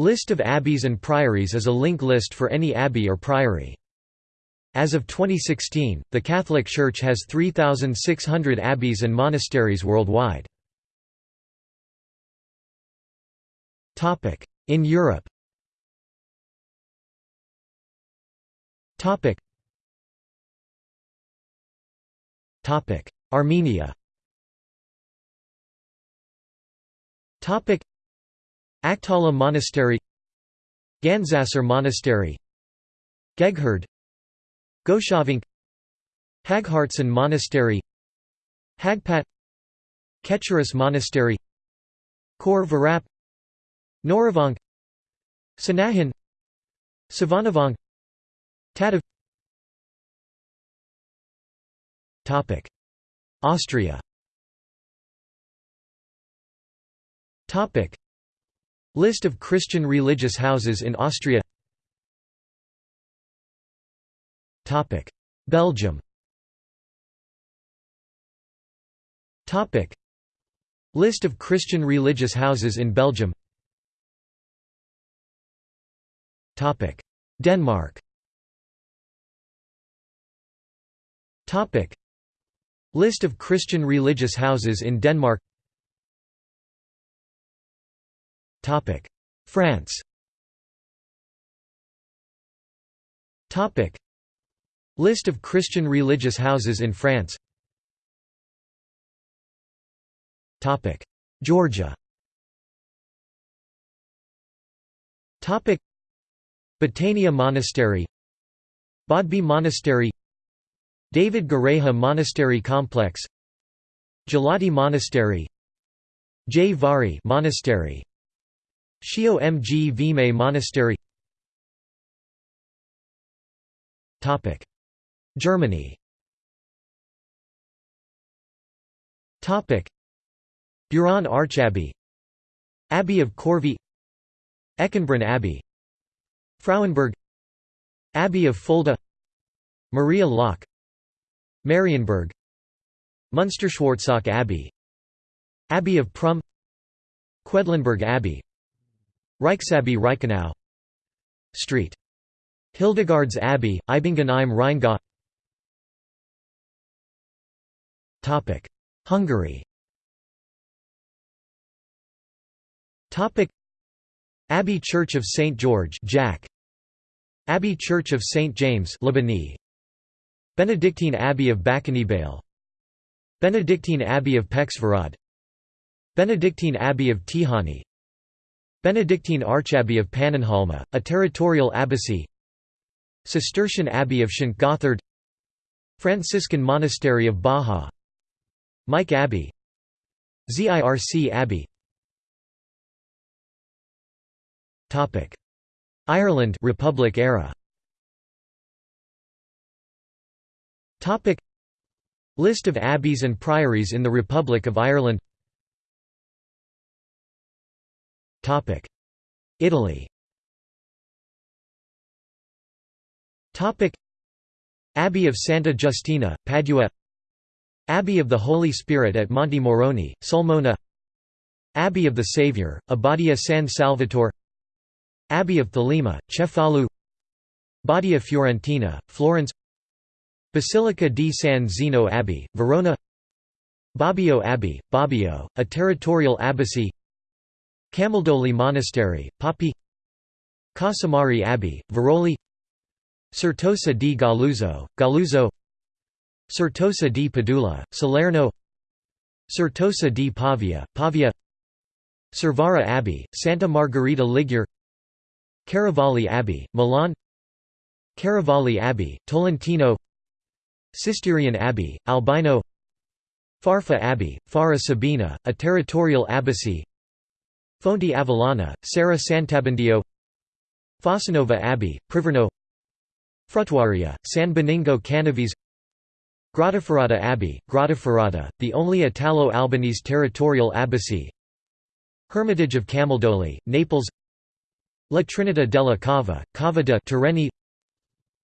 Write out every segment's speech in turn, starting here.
List of abbeys and priories is a link list for any abbey or priory. As of 2016, the Catholic Church has 3,600 abbeys and monasteries worldwide. In Europe. Armenia Akhtala Monastery Gandzasar Monastery Geghard Goshavank Haghartsin Monastery Haghpat Kecharis Monastery Khor Virap Noravank Sanahin Sevanavank Tatev. Austria List of Christian religious houses in Austria. Belgium. List of Christian religious houses in Belgium. Denmark. List of Christian religious houses in Denmark France. List of Christian religious houses in France. Georgia. Betania Monastery. Bodbe Monastery. David Gareja Monastery Complex. Gelati Monastery. Jvari Monastery Shio-Mgvime Monastery. Germany. Beuron Archabbey. Abbey of Corvey. Eckenbrunn Abbey. Frauenburg Abbey of Fulda. Maria Laach Marienburg Munsterschwarzach Abbey. Abbey of Prum. Quedlinburg Abbey Reichsabbey Reichenau Street. Hildegards Abbey, Eibingen im Rheingau Hungary Abbey Church of St. George Jack. Abbey Church of St. James Lebanon. Benedictine Abbey of Bakonybél Benedictine Abbey of Pécsvárad Benedictine Abbey of Tihany Benedictine Archabbey of Pannonhalma, a territorial abbacy Cistercian Abbey of St. Gothard Franciscan Monastery of Baja. Mike Abbey. Zirc Abbey. Ireland Republic era. List of abbeys and priories in the Republic of Ireland Italy. Abbey of Santa Giustina, Padua. Abbey of the Holy Spirit at Monte Morrone, Sulmona. Abbey of the Saviour, Abbadia San Salvatore. Abbey of Thelema, Cefalù Badia Fiorentina, Florence. Basilica di San Zeno Abbey, Verona. Bobbio Abbey, Bobbio, a territorial abbacy Camaldoli Monastery, Poppi Casamari Abbey, Veroli Certosa di Galluzzo, Galluzzo Certosa di Padula, Salerno Certosa di Pavia, Pavia Cervara Abbey, Santa Margherita Ligure Chiaravalle Abbey, Milan Chiaravalle Abbey, Tolentino Cisterian Abbey, Albino Farfa Abbey, Fara Sabina, a territorial abbacy Fonte Avellana, Serra Sant'Abbondio Fossanova Abbey, Priverno Fruttuaria, San Benigno Canavese Grottaferrata Abbey, Grottaferrata, the only Italo-Albanese territorial abbacy Hermitage of Camaldoli, Naples La Trinita della Cava, Cava de' Tirreni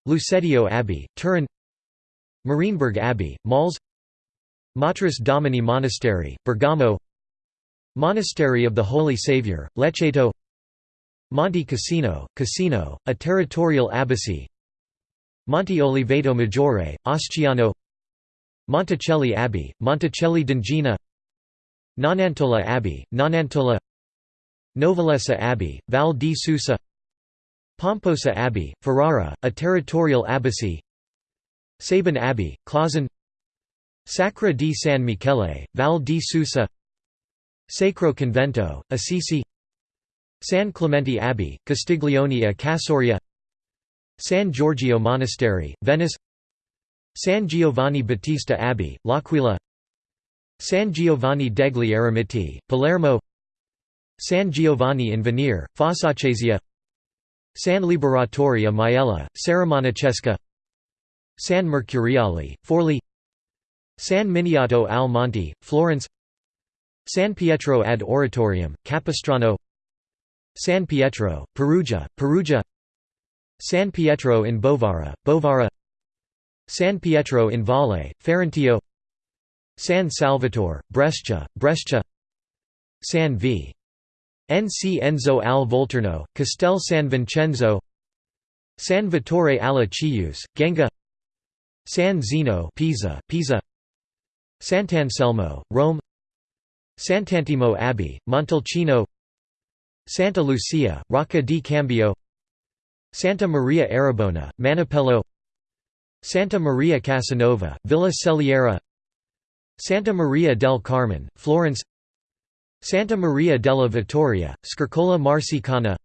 Lucedio Abbey, Turin Marienberg Abbey, Mals Matris Domini Monastery, Bergamo Monastery of the Holy Saviour, Lecceto Monte Cassino, Cassino, a territorial abbacy Monte Oliveto Maggiore, Asciano Monticelli Abbey, Monticelli d'Ongina Nonantola Abbey, Nonantola Novalesa Abbey, Val di Susa Pomposa Abbey, Ferrara, a territorial abbacy Sabin Abbey, Klausen Sacra di San Michele, Val di Susa Sacro Convento, Assisi. San Clemente Abbey, Castiglione a Casauria. San Giorgio Monastery, Venice. San Giovanni Battista Abbey, L'Aquila. San Giovanni degli Eremiti, Palermo. San Giovanni in Venere, Fossacesia San Liberatore a Maiella, Serramonacesca San Mercuriale, Forli. San Miniato al Monte, Florence San Pietro ad Oratorium, Capistrano San Pietro, Perugia, Perugia San Pietro in Bovara, Bovara San Pietro in Valle, Ferentillo San Salvatore, Brescia, Brescia San V. Nc Enzo al Volturno, Castel San Vincenzo San Vittore alla Chiuse, Genga San Zeno Pisa, Pisa Sant'Anselmo, Rome Sant'Antimo Abbey, Montalcino Santa Lucia, Rocca di Cambio Santa Maria Arrabona, Manoppello Santa Maria Casanova, Villa Celiera Santa Maria del Carmine, Florence Santa Maria della Vittoria, Scurcola Marsicana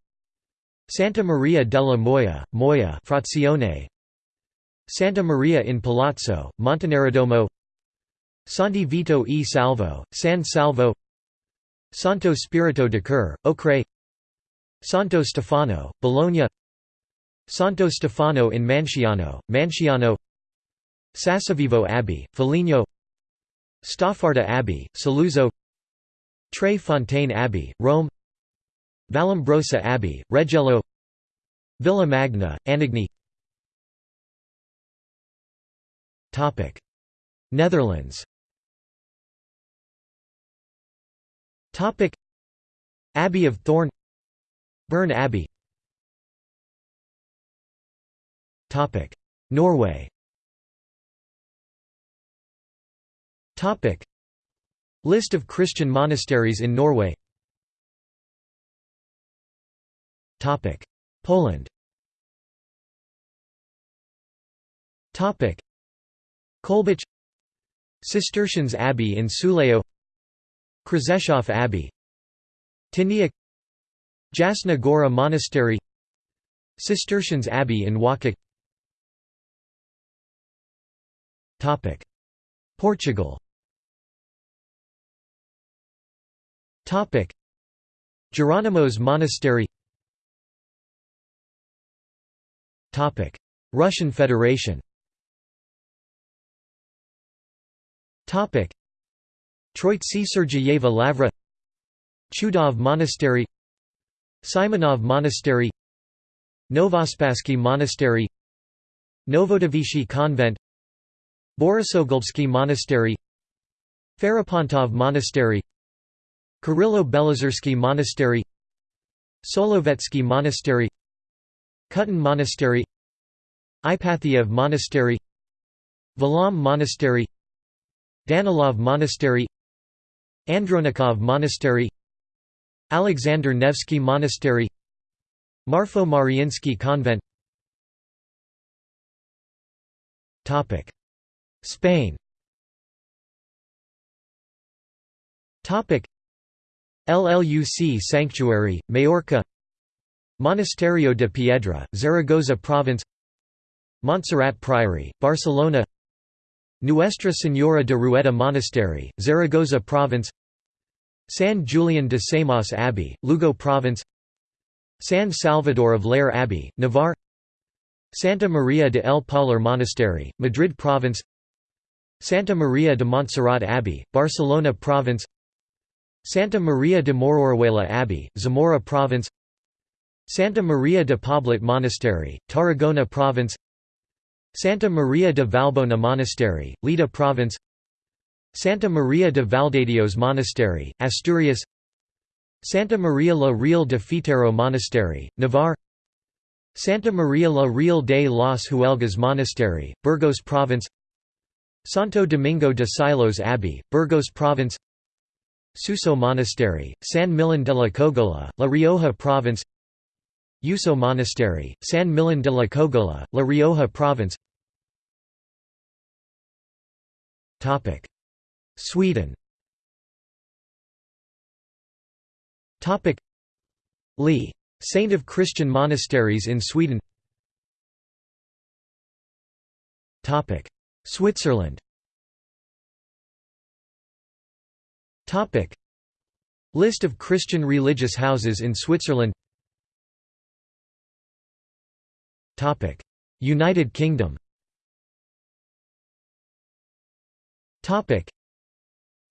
Santa Maria della Moia, Moia Frazione Santa Maria in Palazzo, Montenerodomo Santi Vito e Salvo, San Salvo. Santo Spirito de Cur, Ocre. Santo Stefano, Bologna. Santo Stefano in Manciano, Manciano Sassovivo Abbey, Foligno. Staffarda Abbey, Saluzzo. Tre Fontane Abbey, Rome. Vallombrosa Abbey, Reggello Villa Magna, Anagni. Netherlands Abbey of Thorn. Burn Abbey. Topic. Norway. Topic. List of Christian monasteries in Norway. Topic. Poland. Topic. Kolbich Cistercians Abbey in Suleo Krzeszów Abbey. Tyniec Jasna Gora Monastery. Cistercians Abbey in Woking Portugal. Jerónimos Monastery. Russian Federation Troitse-Sergiyeva Lavra Chudov Monastery Simonov Monastery Novospasky Monastery Novodevichy Convent Borisoglebsky Monastery Ferapontov Monastery Kirillo-Belozersky Monastery Solovetsky Monastery Kutyn Monastery Ipatiev Monastery Valaam Monastery Danilov Monastery Andronikov Monastery Alexander Nevsky Monastery Marfo Mariinsky Convent. Spain. LLUC Sanctuary, Majorca. Monasterio de Piedra, Zaragoza Province. Montserrat Priory, Barcelona Nuestra Señora de Rueda Monastery, Zaragoza Province San Julian de Samos Abbey, Lugo Province San Salvador of Leyre Abbey, Navarre Santa Maria de El Paular Monastery, Madrid Province Santa Maria de Montserrat Abbey, Barcelona Province Santa Maria de Moreruela Abbey, Zamora Province Santa Maria de Poblet Monastery, Tarragona Province Santa Maria de Vallbona Monastery, Lleida Province Santa Maria de Valdedios Monastery, Asturias Santa Maria la Real de Fitero Monastery, Navarre Santa Maria la Real de las Huelgas Monastery, Burgos Province Santo Domingo de Silos Abbey, Burgos Province Suso Monastery, San Millán de la Cogolla, La Rioja Province Yuso Monastery, San Millán de la Cogolla, La Rioja Province. Sweden. Lee. Saint of Christian monasteries in Sweden. Switzerland. List of Christian religious houses in Switzerland United Kingdom.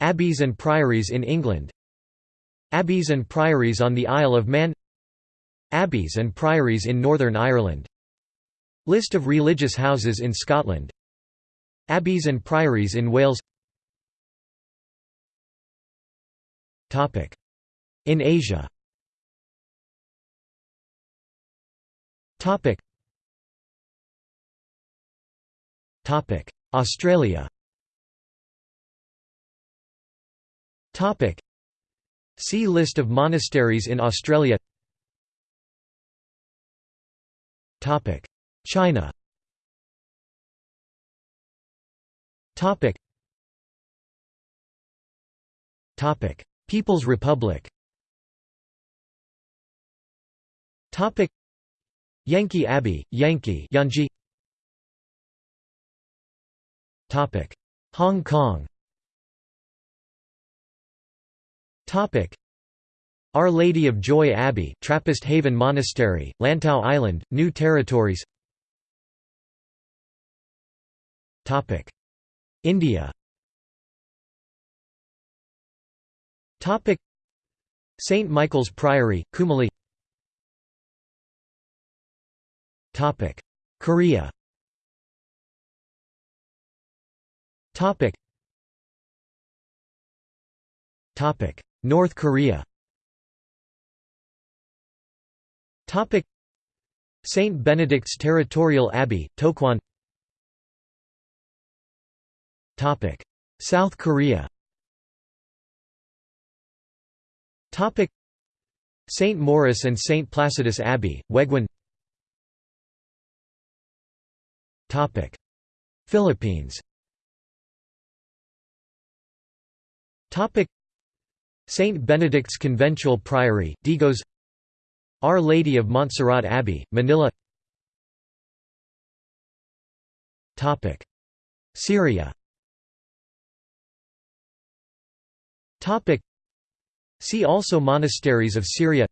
Abbeys and priories in England. Abbeys and priories on the Isle of Man. Abbeys and priories in Northern Ireland. List of religious houses in Scotland. Abbeys and priories in Wales. In Asia Australia. See List of monasteries in Australia. China. People's Republic. Yankee Abbey, Yankee Yanji Hong Kong. Our Lady of Joy Abbey, Trappist Haven Monastery, Lantau Island, New Territories. India. St Michael's Priory, Kumali. Korea North Korea Topic. St. Benedict's Territorial Abbey, Tokwon South Korea Topic. St. Maurice and St. Placidus Abbey, Waegwan Philippines St. Benedict's Conventual Priory, Digos. Our Lady of Montserrat Abbey, Manila. Syria. See also Monasteries of Syria.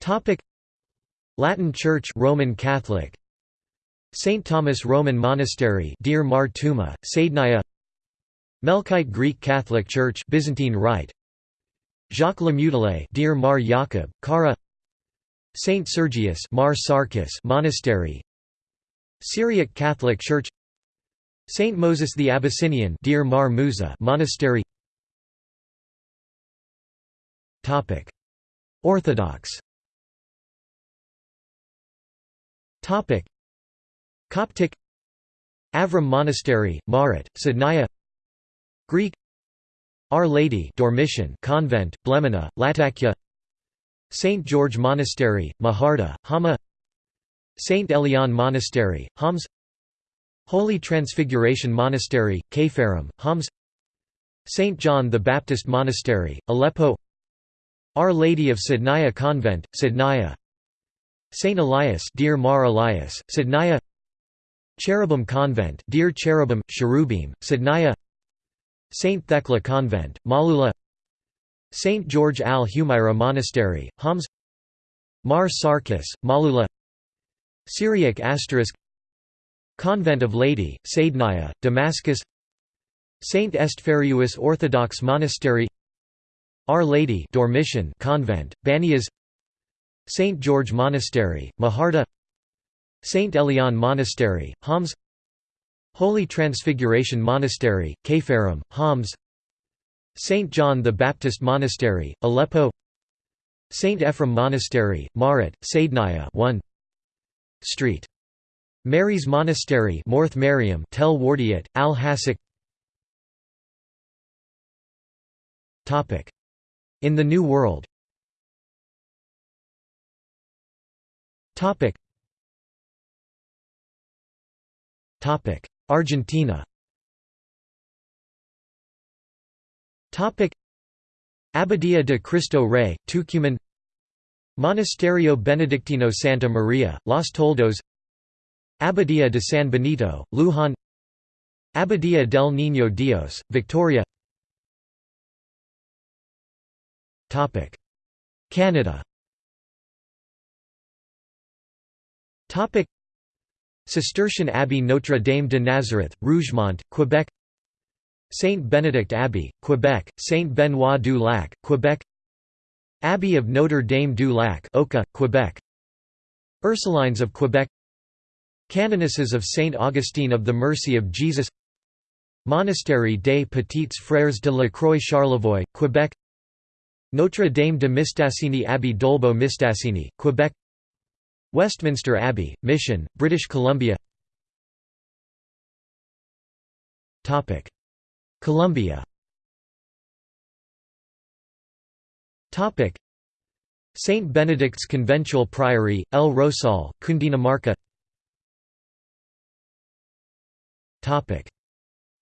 Catholic. Latin Church Roman Catholic St. Thomas Roman Monastery Deir Mar Tuma, Saidnaya. Melkite Greek Catholic Church Byzantine Rite. Jacques le Mutile Deir Mar Jacob, Kara Saint Sergius Mar Sarkis Monastery. Syriac Catholic Church. Saint Moses the Abyssinian Deir Mar Musa Monastery. Topic. Orthodox. Topic Coptic Avram Monastery, Marat, Sidnaya Greek Our Lady Dormition Convent, Blemina, Latakia St. George Monastery, Maharda, Hama St. Elian Monastery, Homs Holy Transfiguration Monastery, Kepharim, Homs St. John the Baptist Monastery, Aleppo Our Lady of Sidnaya Convent, Sidnaya St. Elias Deir Mar Elias, Sidnaya Cherubim Convent Deir Cherubim, Cherubim, Sidnaya. Saint Thecla Convent, Malula. Saint George al Humaira Monastery, Homs. Mar Sarkis, Malula. Syriac asterisk. Convent of Lady, Saidnaya, Damascus. Saint Estferius Orthodox Monastery. Our Lady Dormition Convent, Banias Saint George Monastery, Maharda Saint Elian Monastery, Homs Holy Transfiguration Monastery, Kepharim, Homs St. John the Baptist Monastery, Aleppo St. Ephrem Monastery, Marat, Saidnaya 1 Street. Mary's Monastery Morth Mariam Tel Wardiat, Al Hasik In the New World Argentina. Abadía de Cristo Rey, Tucumán Monasterio Benedictino Santa Maria, Los Toldos. Abadía de San Benito, Luján. Abadía del Niño Dios, Victoria. Canada Cistercian Abbey Notre Dame de Nazareth, Rougemont, Quebec. Saint Benedict Abbey, Quebec, Saint Benoit du Lac, Quebec. Abbey of Notre Dame du Lac Oka, Quebec. Ursulines of Quebec. Canonesses of Saint Augustine of the Mercy of Jesus. Monastery des Petits Frères de la Croix Charlevoix, Quebec. Notre Dame de Mistassini Abbey Dolbeau Mistassini, Quebec Westminster Abbey, Mission, British Columbia. Columbia. St. Benedict's Conventual Priory, El Rosal, Cundinamarca.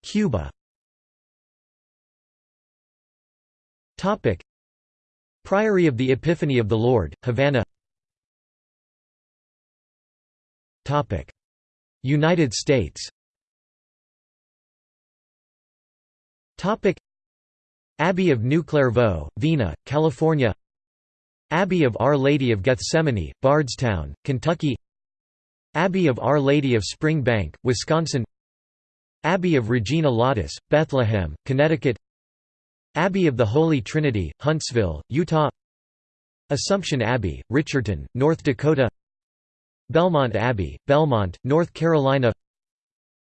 Cuba. Priory of the Epiphany of the Lord, Havana United States. Abbey of New Clairvaux, Vina, California. Abbey of Our Lady of Gethsemane, Bardstown, Kentucky. Abbey of Our Lady of Springbank, Wisconsin. Abbey of Regina Laudis, Bethlehem, Connecticut. Abbey of the Holy Trinity, Huntsville, Utah. Assumption Abbey, Richardton, North Dakota Belmont Abbey, Belmont, North Carolina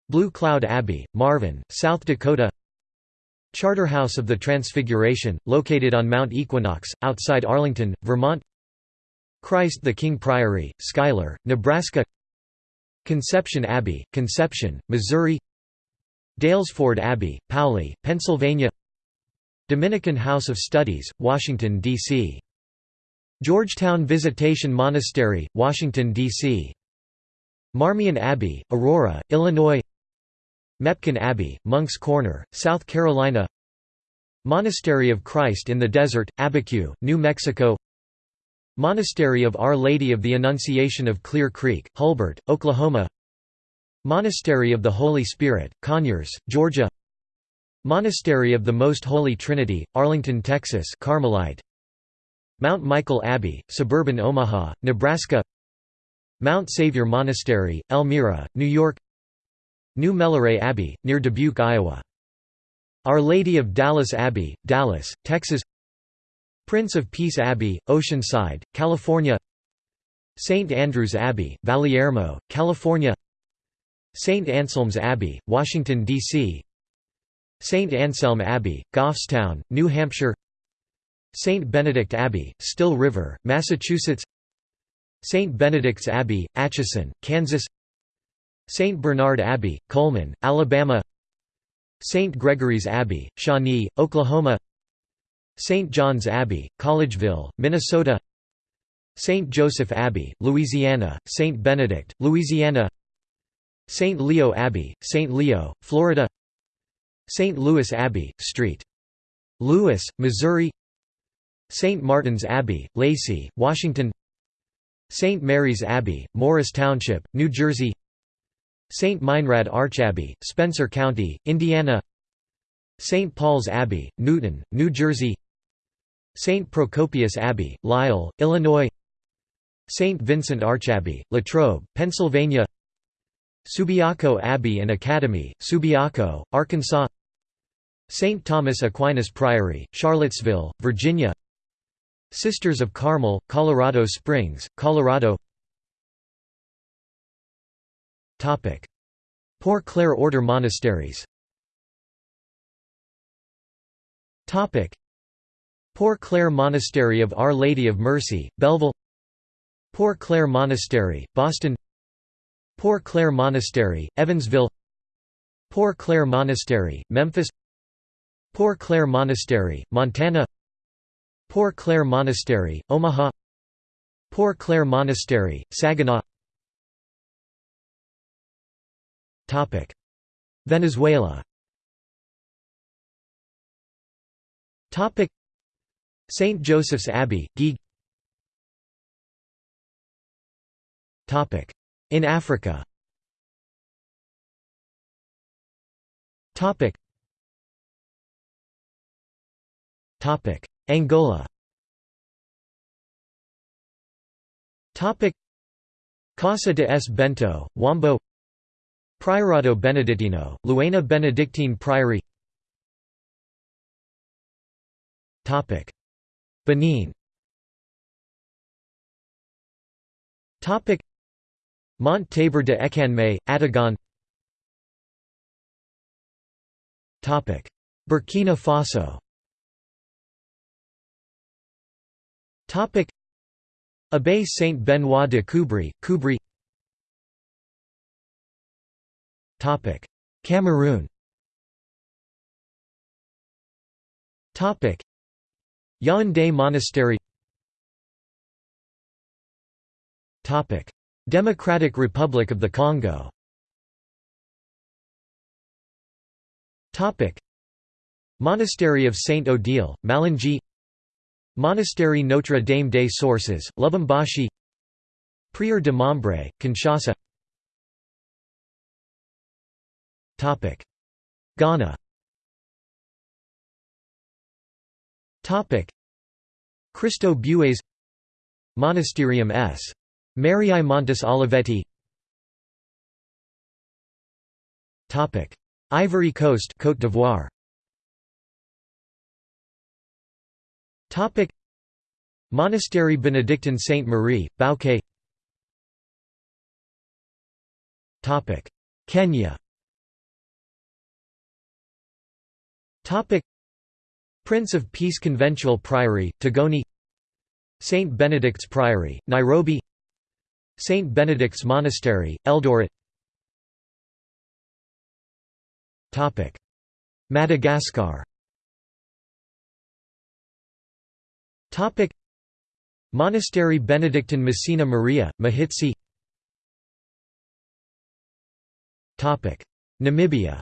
Blue Cloud Abbey, Marvin, South Dakota Charterhouse of the Transfiguration, located on Mount Equinox, outside Arlington, Vermont Christ the King Priory, Schuyler, Nebraska Conception Abbey, Conception, Missouri Daylesford Abbey, Paoli, Pennsylvania Dominican House of Studies, Washington, D.C. Georgetown Visitation Monastery, Washington, D.C. Marmion Abbey, Aurora, Illinois. Mepkin Abbey, Monk's Corner, South Carolina. Monastery of Christ in the Desert, Abiquiu, New Mexico. Monastery of Our Lady of the Annunciation of Clear Creek, Hulbert, Oklahoma. Monastery of the Holy Spirit, Conyers, Georgia. Monastery of the Most Holy Trinity, Arlington, Texas Carmelite Mount Michael Abbey, suburban Omaha, Nebraska Mount Savior Monastery, Elmira, New York New Melleray Abbey, near Dubuque, Iowa Our Lady of Dallas Abbey, Dallas, Texas Prince of Peace Abbey, Oceanside, California St. Andrew's Abbey, Valyermo, California St. Anselm's Abbey, Washington, D.C. St. Anselm Abbey, Goffstown, New Hampshire St. Benedict Abbey, Still River, Massachusetts St. Benedict's Abbey, Atchison, Kansas St. Bernard Abbey, Coleman, Alabama St. Gregory's Abbey, Shawnee, Oklahoma St. John's Abbey, Collegeville, Minnesota St. Joseph Abbey, Louisiana, St. Benedict, Louisiana St. Leo Abbey, St. Leo, Florida St. Louis Abbey, St. Louis, Missouri St. Martin's Abbey, Lacey, Washington St. Mary's Abbey, Morris Township, New Jersey St. Meinrad Archabbey, Spencer County, Indiana St. Paul's Abbey, Newton, New Jersey St. Procopius Abbey, Lisle, Illinois St. Vincent Archabbey, Latrobe, Pennsylvania Subiaco Abbey and Academy, Subiaco, Arkansas St. Thomas Aquinas Priory, Charlottesville, Virginia Sisters of Carmel, Colorado Springs, Colorado. Poor Clare Order monasteries. Poor Clare Monastery of Our Lady of Mercy, Belleville. Poor Clare Monastery, Boston. Poor Clare Monastery, Evansville. Poor Clare Monastery, Memphis. Poor Clare Monastery, Montana Poor Clare Monastery, Omaha. Poor Clare Monastery, Saginaw. Topic. Venezuela. Topic. St. Joseph's Abbey, Guigui In Africa Angola. Casa de S. Bento, Huambo. Priorato Benedittino, Luena Benedictine Priory Benin. Mont Tabor de Ekanme, Atagon. Burkina Faso Abbaye Saint Benoit de Koubri, Koubri Cameroon. Yaoundé Monastery Democratic Republic of the Congo. Monastery of Saint Odile, Malungi Monastery Notre Dame des Sources, Lubumbashi. Prieur de Mambre, Kinshasa. Ghana. Cristo Bues Monasterium S. Mariae Montes Olivetti. Ivory Coast Côte d'Ivoire Monastery Benedictine Sainte Marie, Bouaké. Kenya. Prince of Peace Conventual Priory, Tigoni St. Benedict's Priory, Nairobi. St. Benedict's Monastery, Eldoret. Madagascar Monastery Benedictine Messina Maria, Mahitsi. Namibia.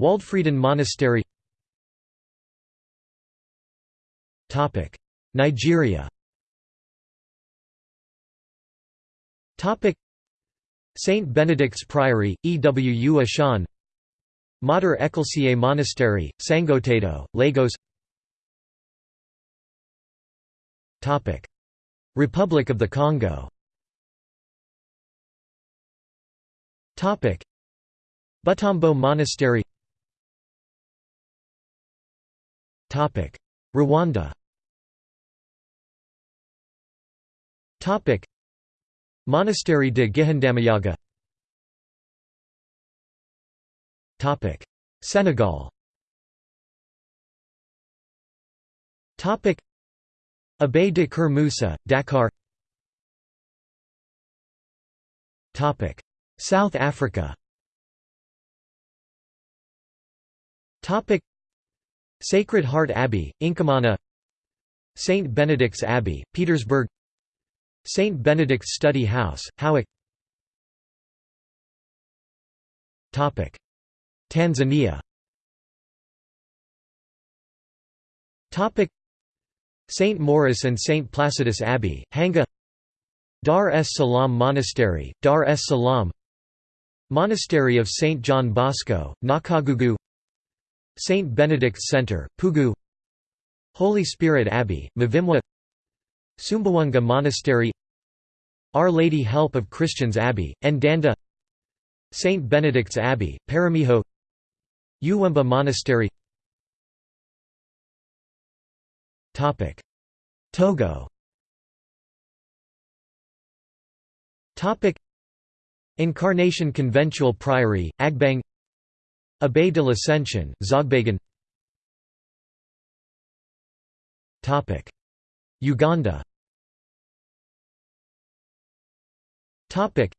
Waldfrieden Monastery. Nigeria. Saint Benedict's Priory, Ewu Ashan Mater Ecclesiae Monastery, Sangotedo, Lagos. Republic of the Congo. Butembo Monastery Rwanda. Monastery de Gihandamayaga Senegal. Abbaye de Keur Moussa, Dakar South Africa. Sacred Heart Abbey, Inkamana St. Benedict's Abbey, Petersburg. St. Benedict's Study House, Howick Tanzania St. Maurice and St. Placidus Abbey, Hanga Dar es Salaam Monastery, Dar es Salaam Monastery of St. John Bosco, Nakagugu St. Benedict's Center, Pugu Holy Spirit Abbey, Mavimwa Sumbawanga Monastery Our Lady Help of Christians Abbey, Ndanda St. Benedict's Abbey, Peramiho Uwemba Monastery. Togo. Topic. Incarnation Conventual Priory, Agbang. Abbaye de l'Ascension, Zogbagan Topic. Uganda. Topic.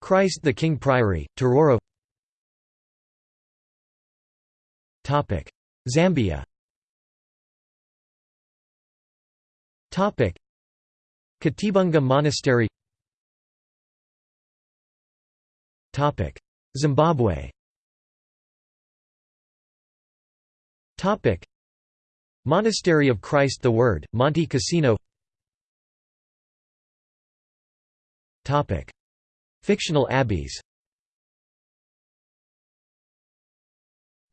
Christ the King Priory, Tororo Zambia. Katibunga Monastery. Zimbabwe. Monastery of Christ the Word, Monte Cassino. Topic. Fictional abbeys.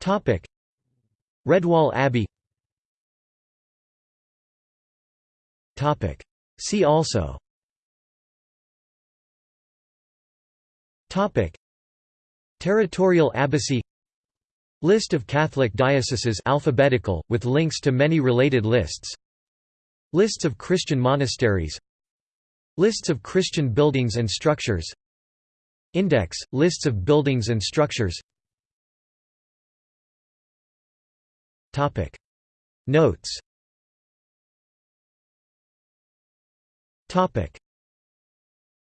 Topic Redwall Abbey. See also. Territorial abbacy. List of Catholic dioceses alphabetical, with links to many related lists. Lists of Christian monasteries. Lists of Christian buildings and structures. Index – Lists of buildings and structures Notes